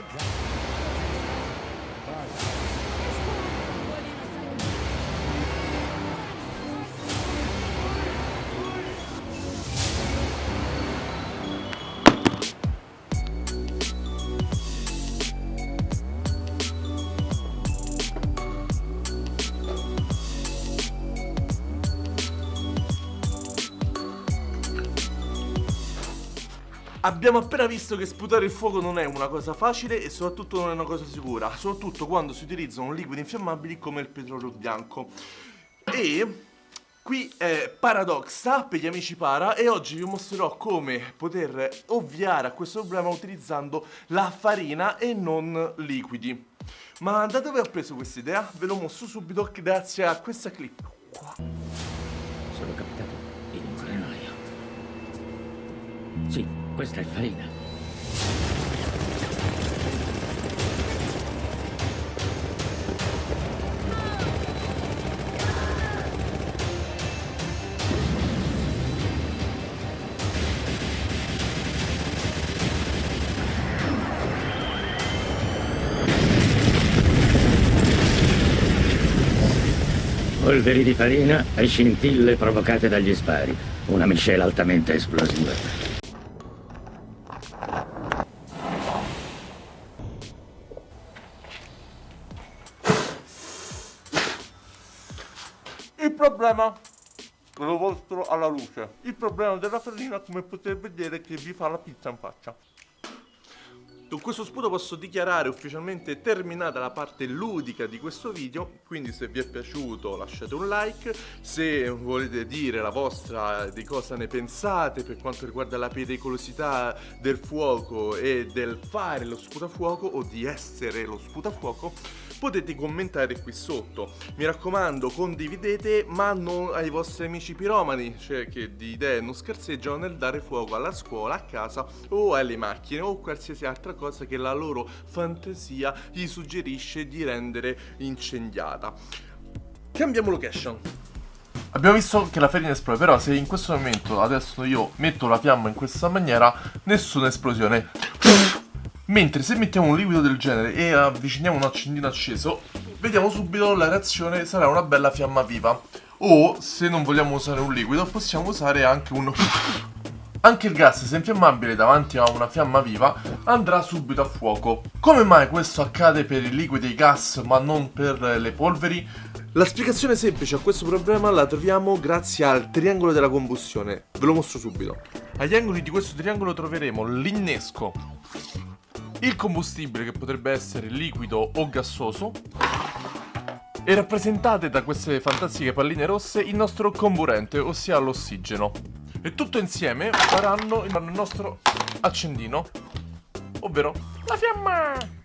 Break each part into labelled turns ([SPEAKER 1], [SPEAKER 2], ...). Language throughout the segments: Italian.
[SPEAKER 1] good drive. Abbiamo appena visto che sputare il fuoco non è una cosa facile e soprattutto non è una cosa sicura, soprattutto quando si utilizzano liquidi infiammabili come il petrolio bianco. E qui è Paradoxa per gli amici para e oggi vi mostrerò come poter ovviare a questo problema utilizzando la farina e non liquidi. Ma da dove ho preso questa idea? Ve lo mostro subito grazie a questa clip qua.
[SPEAKER 2] Sono capitato in un granaio. Sì, questa è farina. Polveri di farina e scintille provocate dagli spari. Una miscela altamente esplosiva.
[SPEAKER 1] Problema lo mostro alla luce. Il problema della farina, come potete vedere, che vi fa la pizza in faccia. Con questo sputo posso dichiarare ufficialmente terminata la parte ludica di questo video, quindi se vi è piaciuto lasciate un like, se volete dire la vostra di cosa ne pensate per quanto riguarda la pericolosità del fuoco e del fare lo sputafuoco o di essere lo sputafuoco, potete commentare qui sotto. Mi raccomando, condividete, ma non ai vostri amici piromani, cioè che di idee non scherzeggiano nel dare fuoco alla scuola, a casa o alle macchine o qualsiasi altra cosa che la loro fantasia gli suggerisce di rendere incendiata. Cambiamo location. Abbiamo visto che la farina esplode, però se in questo momento adesso io metto la fiamma in questa maniera, nessuna esplosione. Mentre se mettiamo un liquido del genere e avviciniamo un accendino acceso, vediamo subito la reazione sarà una bella fiamma viva. O, se non vogliamo usare un liquido, possiamo usare anche un... Anche il gas, se infiammabile davanti a una fiamma viva, andrà subito a fuoco. Come mai questo accade per i liquidi e i gas, ma non per le polveri? La spiegazione semplice a questo problema la troviamo grazie al triangolo della combustione. Ve lo mostro subito. Agli angoli di questo triangolo troveremo l'innesco il combustibile che potrebbe essere liquido o gassoso e rappresentate da queste fantastiche palline rosse il nostro comburente, ossia l'ossigeno. E tutto insieme faranno il nostro accendino, ovvero la fiamma!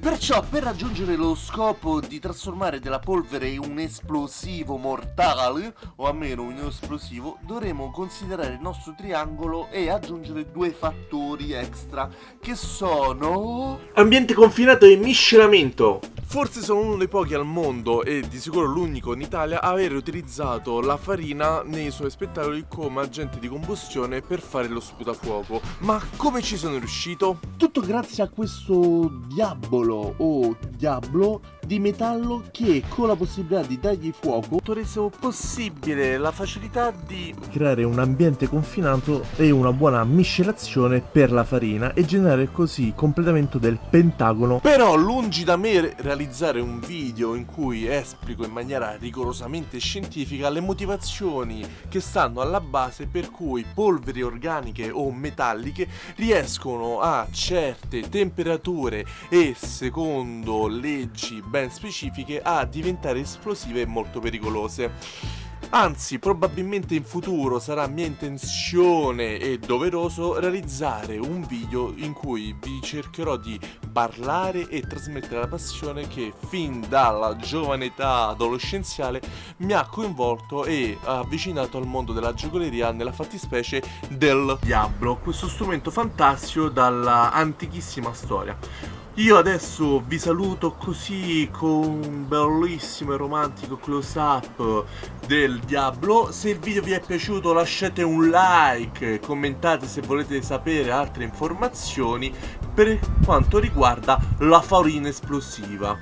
[SPEAKER 3] Perciò per raggiungere lo scopo di trasformare della polvere in un esplosivo mortale, o almeno un esplosivo, dovremo considerare il nostro triangolo e aggiungere due fattori extra, che sono...
[SPEAKER 1] Ambiente confinato e miscelamento! Forse sono uno dei pochi al mondo e di sicuro l'unico in Italia a aver utilizzato la farina nei suoi spettacoli come agente di combustione per fare lo sputafuoco. Ma come ci sono riuscito?
[SPEAKER 3] Tutto grazie a questo diavolo o diablo di metallo che con la possibilità di dargli fuoco
[SPEAKER 1] ha reso possibile la facilità di
[SPEAKER 3] creare un ambiente confinato e una buona miscelazione per la farina e generare così il completamento del pentagono.
[SPEAKER 1] Però lungi da me realizzare un video in cui esplico in maniera rigorosamente scientifica le motivazioni che stanno alla base per cui polveri organiche o metalliche riescono a certe temperature e secondo leggi ben specifiche a diventare esplosive e molto pericolose. Anzi, probabilmente in futuro sarà mia intenzione e doveroso realizzare un video in cui vi cercherò di parlare e trasmettere la passione che fin dalla giovane età adolescenziale mi ha coinvolto e avvicinato al mondo della giocoleria nella fattispecie del Diablo, questo strumento fantastico dalla antichissima storia. Io adesso vi saluto così con un bellissimo e romantico close up del Diablo Se il video vi è piaciuto lasciate un like, commentate se volete sapere altre informazioni per quanto riguarda la farina esplosiva.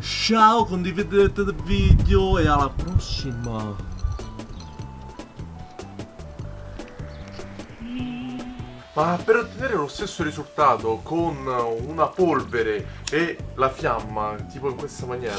[SPEAKER 1] Ciao, condividete il video e alla prossima! Ma per ottenere lo stesso risultato con una polvere e la fiamma, tipo in questa maniera,